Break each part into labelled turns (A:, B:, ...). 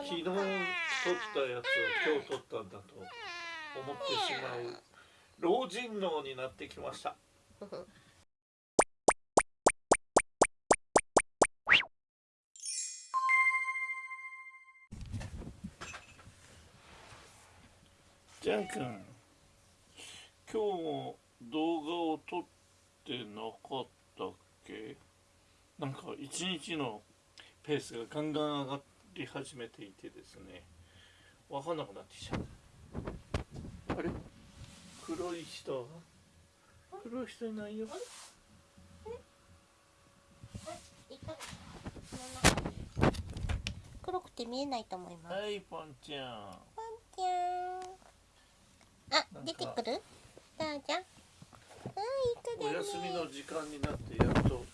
A: 昨日撮ったやつを今日撮ったんだと思ってしまう老人脳になってきました。ジャン君今日も動画を撮ってなかったっけ？なんか一日のペースがガンガン上がっり始めていてですね分かんなくなってきちゃうあれ？黒い人？黒い人いないよ。
B: 黒くて見えないと思います。
A: はいポンちゃん。
B: ポンちゃん。あ、出てくる？どうぞ。はい、いくでね。
A: お休みの時間になってやっと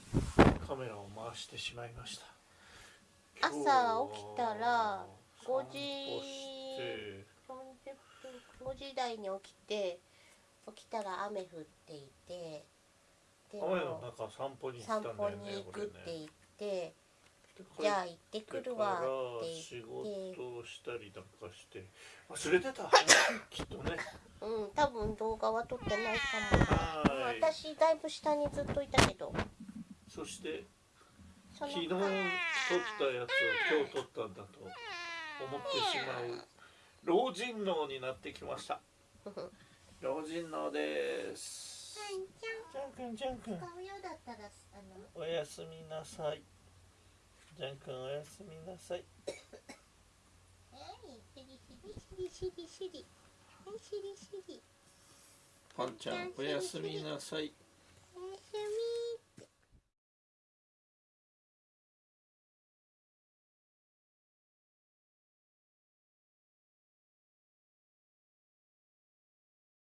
A: カメラを回してしまいました
B: 朝起きたら5時
A: 散歩して。
B: 40分5時台に起きて起きたら雨降っていてで
A: 雨の中散歩に行ったんだよね
B: 散歩に行くって言って、
A: で
B: じゃあ行ってくるわって
A: 仕
B: 言って。
A: 事をしたりなんかして。忘れてた？きっとね。
B: うん多分動画は撮ってないかも。
A: はい。
B: 私だいぶ下にずっといたけど。
A: そして昨日撮ったやつを今日撮ったんだと思ってしまう老人脳になってきました。老人脳です。じゃんくんじゃんくん。おやすみなさい。じゃんくんおやすみなさい。
B: はいしりしりしりしりはいしりしり
A: パンちゃんおやすみなさい